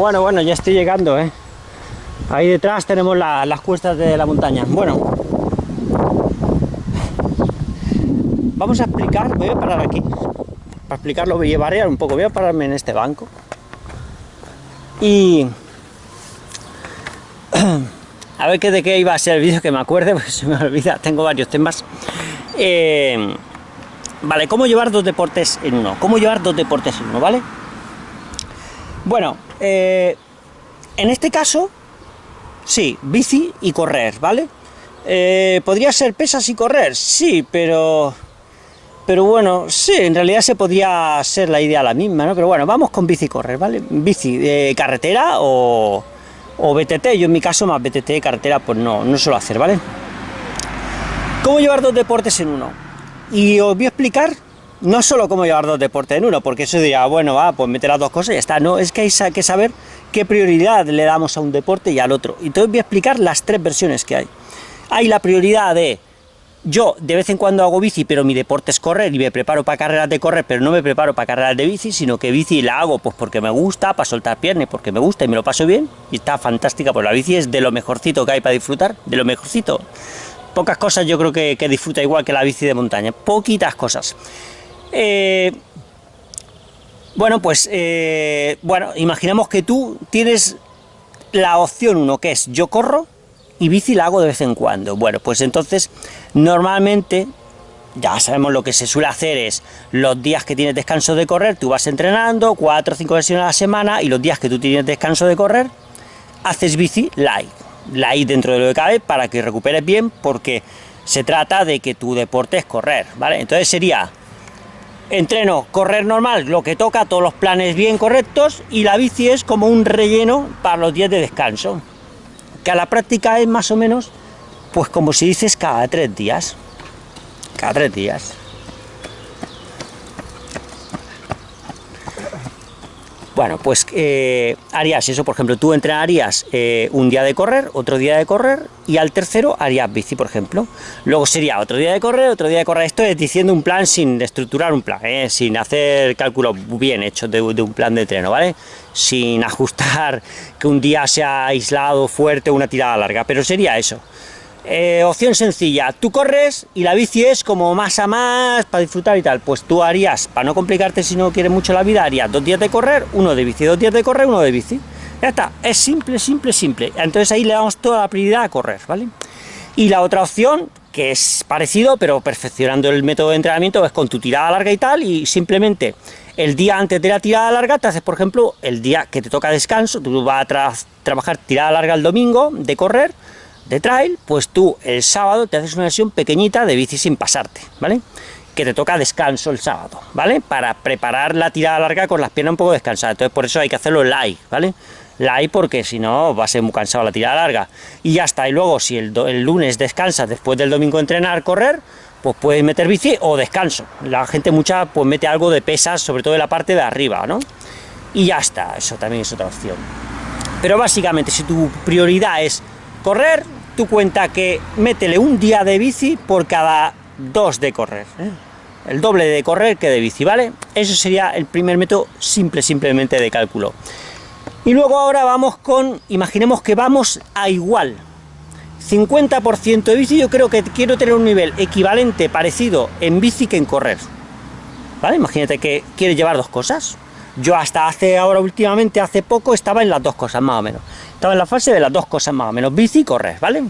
Bueno, bueno, ya estoy llegando, ¿eh? Ahí detrás tenemos las cuestas de la montaña. Bueno, vamos a explicar, voy a parar aquí. Para explicarlo voy a variar un poco, voy a pararme en este banco. Y... A ver qué de qué iba a ser el vídeo, que me acuerde, porque se me olvida, tengo varios temas. Eh, vale, ¿cómo llevar dos deportes en uno? ¿Cómo llevar dos deportes en uno, vale? Bueno, eh, en este caso, sí, bici y correr, ¿vale? Eh, ¿Podría ser pesas y correr? Sí, pero... Pero bueno, sí, en realidad se podría ser la idea la misma, ¿no? Pero bueno, vamos con bici y correr, ¿vale? Bici de carretera o, o BTT, yo en mi caso más BTT de carretera pues no, no suelo hacer, ¿vale? ¿Cómo llevar dos deportes en uno? Y os voy a explicar no solo cómo llevar dos deportes en uno, porque eso diría, bueno, va, pues meter las dos cosas y ya está. No, es que hay que saber qué prioridad le damos a un deporte y al otro. Y entonces voy a explicar las tres versiones que hay. Hay la prioridad de, yo de vez en cuando hago bici, pero mi deporte es correr y me preparo para carreras de correr, pero no me preparo para carreras de bici, sino que bici la hago pues porque me gusta, para soltar piernas, porque me gusta y me lo paso bien, y está fantástica, pues la bici es de lo mejorcito que hay para disfrutar, de lo mejorcito. Pocas cosas yo creo que, que disfruta igual que la bici de montaña, poquitas cosas. Eh, bueno, pues, eh, bueno, imaginemos que tú tienes la opción uno, que es yo corro y bici la hago de vez en cuando. Bueno, pues entonces, normalmente, ya sabemos lo que se suele hacer es, los días que tienes descanso de correr, tú vas entrenando, cuatro o cinco versiones a la semana, y los días que tú tienes descanso de correr, haces bici light. Light dentro de lo que cabe, para que recuperes bien, porque se trata de que tu deporte es correr, ¿vale? Entonces sería entreno correr normal, lo que toca, todos los planes bien correctos, y la bici es como un relleno para los días de descanso, que a la práctica es más o menos, pues como si dices cada tres días, cada tres días. Bueno, pues eh, harías eso, por ejemplo, tú entrenarías eh, un día de correr, otro día de correr, y al tercero harías bici, por ejemplo. Luego sería otro día de correr, otro día de correr. Esto es diciendo un plan sin estructurar un plan, ¿eh? sin hacer cálculos bien hechos de, un plan de entreno, ¿vale? Sin ajustar que un día sea aislado, fuerte, una tirada larga, pero sería eso. Eh, opción sencilla, tú corres y la bici es como más a más para disfrutar y tal, pues tú harías, para no complicarte si no quieres mucho la vida, harías dos días de correr, uno de bici, dos días de correr, uno de bici. Ya está, es simple, simple, simple. Entonces ahí le damos toda la prioridad a correr, ¿vale? Y la otra opción, que es parecido, pero perfeccionando el método de entrenamiento, es con tu tirada larga y tal, y simplemente el día antes de la tirada larga te haces, por ejemplo, el día que te toca descanso, tú vas a trabajar tirada larga el domingo de correr, de trail, pues tú el sábado te haces una versión pequeñita de bici sin pasarte, ¿vale? Que te toca descanso el sábado, ¿vale? Para preparar la tirada larga con las piernas un poco descansadas, entonces por eso hay que hacerlo light, ¿vale? Light porque si no va a ser muy cansado la tirada larga. Y ya está, y luego si el, el lunes descansas después del domingo entrenar, correr, pues puedes meter bici o descanso. La gente mucha pues mete algo de pesas, sobre todo en la parte de arriba, ¿no? Y ya está, eso también es otra opción. Pero básicamente, si tu prioridad es correr, tu cuenta que métele un día de bici por cada dos de correr. ¿eh? El doble de correr que de bici, ¿vale? Eso sería el primer método simple, simplemente de cálculo. Y luego ahora vamos con, imaginemos que vamos a igual. 50% de bici, yo creo que quiero tener un nivel equivalente, parecido en bici que en correr. ¿Vale? Imagínate que quieres llevar dos cosas. Yo hasta hace ahora últimamente, hace poco, estaba en las dos cosas, más o menos. Estaba en la fase de las dos cosas más o menos, bici y correr, ¿vale?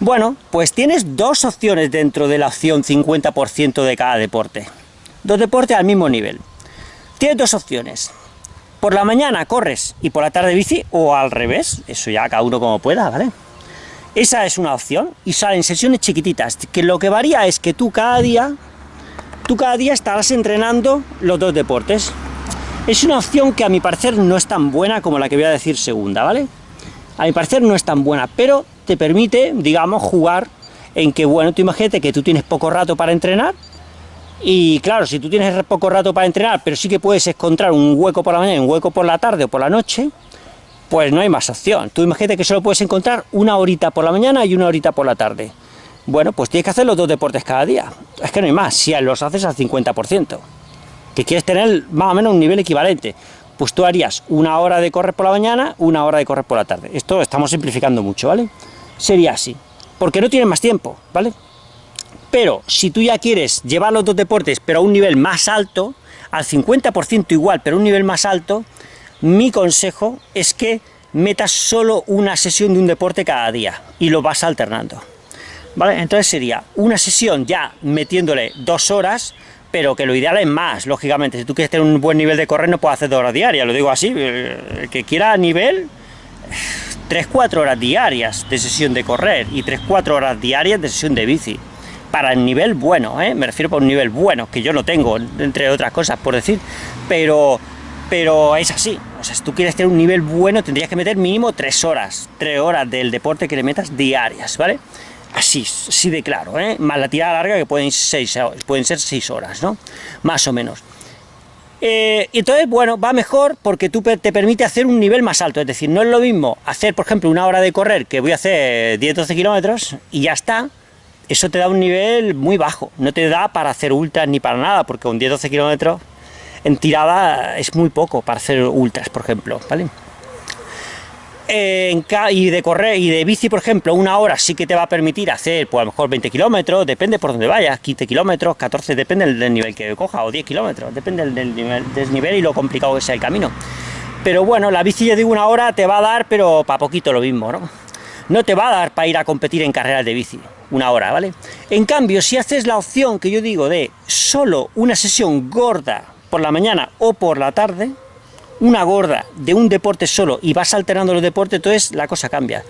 Bueno, pues tienes dos opciones dentro de la opción 50% de cada deporte. Dos deportes al mismo nivel. Tienes dos opciones. Por la mañana corres y por la tarde bici, o al revés, eso ya cada uno como pueda, ¿vale? Esa es una opción, y salen sesiones chiquititas, que lo que varía es que tú cada día, tú cada día estarás entrenando los dos deportes. Es una opción que a mi parecer no es tan buena como la que voy a decir segunda, ¿vale? A mi parecer no es tan buena, pero te permite, digamos, jugar en que, bueno, tú imagínate que tú tienes poco rato para entrenar, y claro, si tú tienes poco rato para entrenar, pero sí que puedes encontrar un hueco por la mañana un hueco por la tarde o por la noche, pues no hay más opción. Tú imagínate que solo puedes encontrar una horita por la mañana y una horita por la tarde. Bueno, pues tienes que hacer los dos deportes cada día. Es que no hay más, si los haces al 50% que quieres tener más o menos un nivel equivalente. pues tú harías una hora de correr por la mañana, una hora de correr por la tarde. Esto estamos simplificando mucho, ¿vale? Sería así, porque no tienes más tiempo, ¿vale? Pero si tú ya quieres llevar los dos deportes, pero a un nivel más alto, al 50% igual, pero a un nivel más alto, mi consejo es que metas solo una sesión de un deporte cada día y lo vas alternando. ¿Vale? Entonces sería una sesión ya metiéndole dos horas, pero que lo ideal es más, lógicamente. Si tú quieres tener un buen nivel de correr, no puedes hacer dos horas diarias, lo digo así. El que quiera nivel, 3-4 horas diarias de sesión de correr y 3-4 horas diarias de sesión de bici para el nivel bueno, ¿eh? me refiero para un nivel bueno, que yo no tengo, entre otras cosas, por decir, pero, pero es así. O sea, si tú quieres tener un nivel bueno, tendrías que meter mínimo tres horas, tres horas del deporte que le metas diarias, ¿vale? Así, así de claro, ¿eh? Más la tirada larga que pueden, seis, pueden ser seis horas, ¿no? Más o menos. Eh, entonces, bueno, va mejor porque tú te permite hacer un nivel más alto, es decir, no es lo mismo hacer, por ejemplo, una hora de correr, que voy a hacer 10-12 kilómetros, y ya está, eso te da un nivel muy bajo, no te da para hacer ultras ni para nada, porque con 10-12 kilómetros en tirada es muy poco para hacer ultras, por ejemplo, ¿vale? Y de correr y de bici, por ejemplo, una hora sí que te va a permitir hacer, pues a lo mejor 20 kilómetros, depende por donde vayas, 15 kilómetros, 14, depende del nivel que coja, o 10 kilómetros, depende del nivel, desnivel y lo complicado que sea el camino. Pero bueno, la bici, ya digo, una hora te va a dar, pero para poquito lo mismo, ¿no? No te va a dar para ir a competir en carreras de bici una hora, ¿vale? En cambio, si haces la opción que yo digo de solo una sesión gorda por la mañana o por la tarde, una gorda de un deporte solo y vas alternando los deportes, entonces la cosa cambia.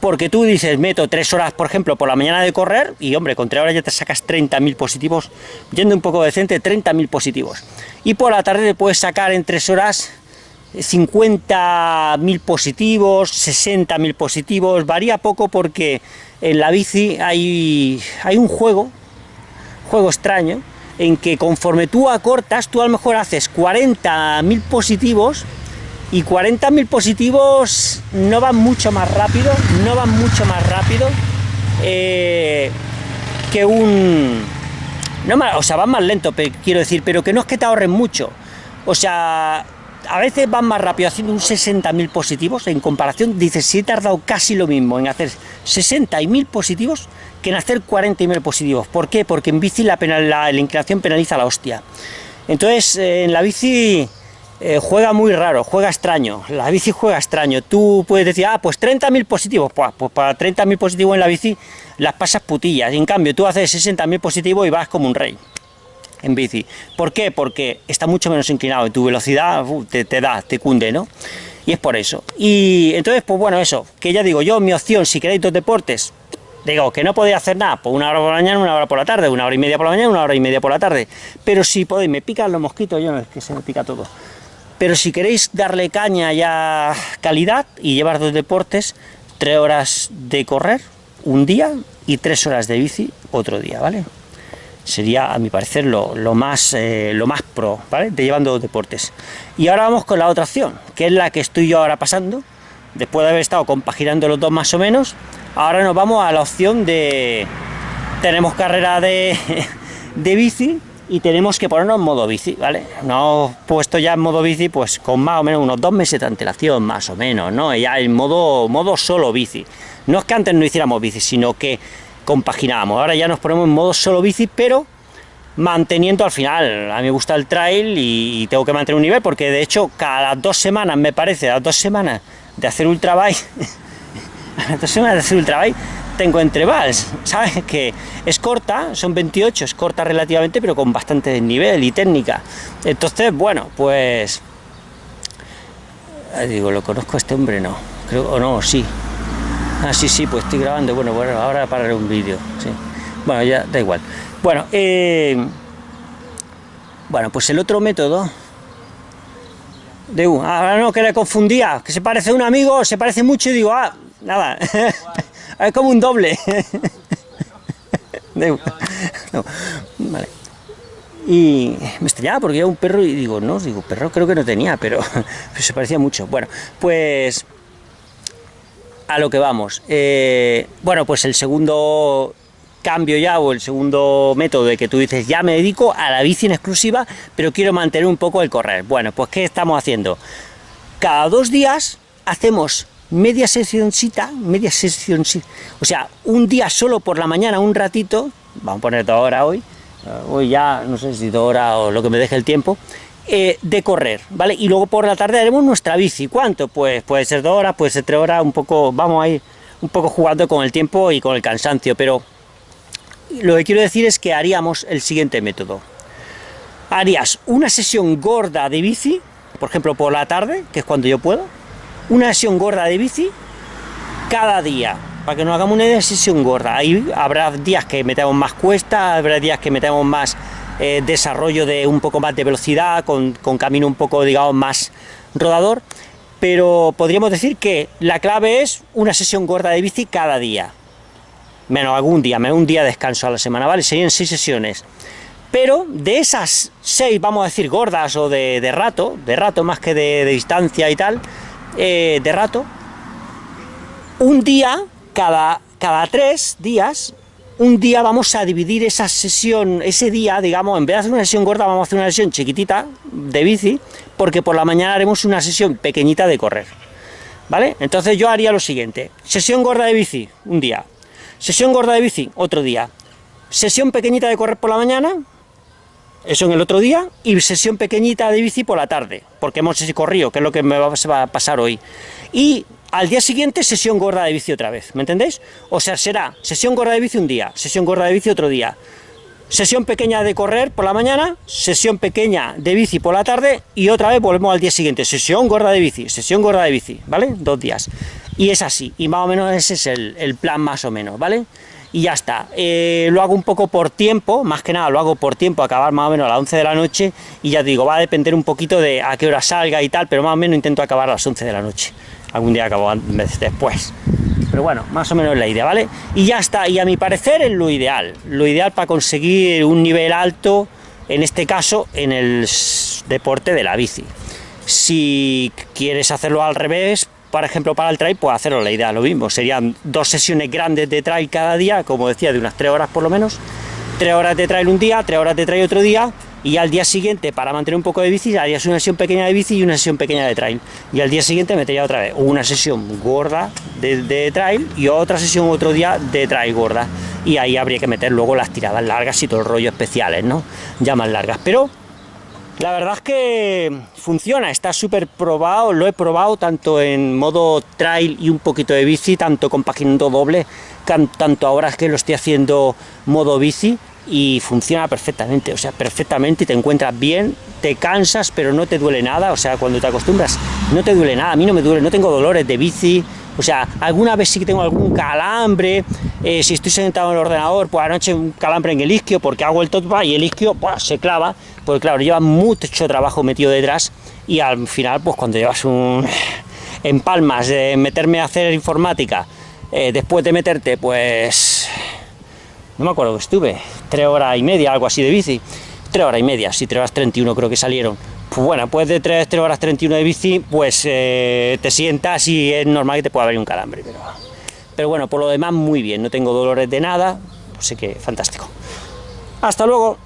Porque tú dices, meto tres horas, por ejemplo, por la mañana de correr, y hombre, con tres horas ya te sacas 30.000 positivos, yendo un poco decente, 30.000 positivos. Y por la tarde te puedes sacar en tres horas 50.000 positivos, 60.000 positivos, varía poco porque en la bici hay, hay un juego, juego extraño, en que conforme tú acortas, tú a lo mejor haces 40.000 positivos y 40.000 positivos no van mucho más rápido, no van mucho más rápido eh, que un... No, o sea, van más lento, quiero decir, pero que no es que te ahorren mucho. O sea, a veces van más rápido haciendo un 60.000 positivos, en comparación, dices, si he tardado casi lo mismo en hacer 60.000 positivos que en hacer 40.000 positivos. ¿Por qué? Porque en bici la, la, inclinación penaliza la hostia. Entonces, eh, en la bici eh, juega muy raro, juega extraño, la bici juega extraño. Tú puedes decir, ah, pues 30.000 positivos, pues, pues para 30.000 positivos en la bici las pasas putillas. en cambio, tú haces 60.000 positivos y vas como un rey en bici. ¿Por qué? Porque está mucho menos inclinado y tu velocidad te, da, te cunde, ¿no? Y es por eso. Y entonces, pues bueno, eso, que ya digo, yo mi opción, si queréis dos deportes, digo, que no podéis hacer nada, pues una hora por la mañana, una hora por la tarde, una hora y media por la mañana, una hora y media por la tarde. Pero si podéis, me pican los mosquitos, yo no es que se me pica todo. Pero si queréis darle caña ya calidad y llevar dos deportes, tres horas de correr un día y tres horas de bici otro día, ¿vale? Sería, a mi parecer, lo, más, eh, lo más pro, ¿vale? De llevando deportes. Y ahora vamos con la otra opción, que es la que estoy yo ahora pasando, después de haber estado compaginando los dos más o menos, ahora nos vamos a la opción de... Tenemos carrera de, de bici y tenemos que ponernos en modo bici, ¿vale? No puesto ya en modo bici, pues con más o menos unos dos meses de antelación, más o menos, ¿no? Ya en modo, modo solo bici. No es que antes no hiciéramos bici, sino que compaginábamos. Ahora ya nos ponemos en modo solo bici, pero manteniendo al final, a mí me gusta el trail y, tengo que mantener un nivel, porque de hecho cada dos semanas, me parece, las dos semanas de hacer ultrabike, las dos semanas de hacer ultrabike, tengo entrevals, ¿sabes? Que es corta, son 28, es corta relativamente, pero con bastante nivel y técnica. Entonces, bueno, pues... Digo, ¿lo conozco a este hombre? No, creo, o no, sí, Ah, sí, sí, pues estoy grabando. Bueno, bueno, ahora pararé un vídeo. Sí. Bueno, ya da igual. Bueno, eh, bueno, pues el otro método de un, ahora no, que le confundía, que se parece a un amigo, se parece mucho y digo, ah, nada, es como un doble. de no, vale. Y me extrañaba porque era un perro y digo, no, digo, perro creo que no tenía, pero se parecía mucho. Bueno, pues a lo que vamos. Eh, bueno, pues el segundo cambio ya o el segundo método de que tú dices ya me dedico a la bici en exclusiva, pero quiero mantener un poco el correr. Bueno, pues ¿qué estamos haciendo? Cada dos días hacemos media sesióncita, media sesión, o sea, un día solo por la mañana, un ratito, vamos a poner dos horas hoy, hoy ya, no sé si dos horas o lo que me deje el tiempo, eh, de correr, ¿vale? Y luego por la tarde haremos nuestra bici. ¿Cuánto? Pues puede ser dos horas, puede ser tres horas, un poco, vamos a ir un poco jugando con el tiempo y con el cansancio, pero lo que quiero decir es que haríamos el siguiente método. Harías una sesión gorda de bici, por ejemplo por la tarde, que es cuando yo puedo, una sesión gorda de bici cada día, para que nos hagamos una sesión gorda. Ahí habrá días que metemos más cuesta, habrá días que metemos más eh, desarrollo de un poco más de velocidad, con, camino un poco, digamos, más rodador, pero podríamos decir que la clave es una sesión gorda de bici cada día, menos algún día, menos un día de descanso a la semana, ¿vale? Serían seis sesiones. Pero de esas seis, vamos a decir, gordas o de, rato, de rato más que de, distancia y tal, eh, de rato, un día, cada, cada tres días, un día vamos a dividir esa sesión, ese día, digamos, en vez de hacer una sesión gorda, vamos a hacer una sesión chiquitita de bici, porque por la mañana haremos una sesión pequeñita de correr. ¿Vale? Entonces yo haría lo siguiente, sesión gorda de bici, un día, sesión gorda de bici, otro día, sesión pequeñita de correr por la mañana, eso en el otro día, y sesión pequeñita de bici por la tarde, porque hemos corrido, que es lo que me va, va a pasar hoy. Y al día siguiente sesión gorda de bici otra vez, ¿me entendéis? O sea, será sesión gorda de bici un día, sesión gorda de bici otro día, sesión pequeña de correr por la mañana, sesión pequeña de bici por la tarde y otra vez volvemos al día siguiente, sesión gorda de bici, sesión gorda de bici, ¿vale? Dos días. Y es así, y más o menos ese es el, plan más o menos, ¿vale? Y ya está, eh, lo hago un poco por tiempo, más que nada lo hago por tiempo, acabar más o menos a las 11 de la noche, y ya digo, va a depender un poquito de a qué hora salga y tal, pero más o menos intento acabar a las 11 de la noche algún día acabo después. Pero bueno, más o menos la idea, ¿vale? Y ya está, y a mi parecer es lo ideal, lo ideal para conseguir un nivel alto, en este caso, en el deporte de la bici. Si quieres hacerlo al revés, por ejemplo, para el trail, pues hacerlo la idea, lo mismo. Serían dos sesiones grandes de trail cada día, como decía, de unas tres horas por lo menos. Tres horas de trail un día, tres horas de trail otro día, y al día siguiente, para mantener un poco de bici, harías una sesión pequeña de bici y una sesión pequeña de trail. Y al día siguiente metería otra vez una sesión gorda de, trail y otra sesión otro día de trail gorda. Y ahí habría que meter luego las tiradas largas y todo el rollo especiales, ¿no? Ya más largas. Pero la verdad es que funciona, está súper probado, lo he probado tanto en modo trail y un poquito de bici, tanto compaginando doble, tanto ahora es que lo estoy haciendo modo bici, y funciona perfectamente, o sea, perfectamente, y te encuentras bien, te cansas, pero no te duele nada, o sea, cuando te acostumbras, no te duele nada, a mí no me duele, no tengo dolores de bici, o sea, alguna vez sí que tengo algún calambre, eh, si estoy sentado en el ordenador, pues anoche un calambre en el isquio, porque hago el top y el isquio pues, se clava, porque claro, lleva mucho trabajo metido detrás, y al final, pues cuando llevas un... en palmas de meterme a hacer informática, eh, después de meterte, pues no me acuerdo que estuve, tres horas y media, algo así de bici, tres horas y media, sí, tres horas 31 creo que salieron. Pues bueno, pues de tres, tres horas 31 de bici, pues eh, te sientas y es normal que te pueda haber un calambre, pero, pero bueno, por lo demás muy bien, no tengo dolores de nada, pues sé que fantástico. Hasta luego.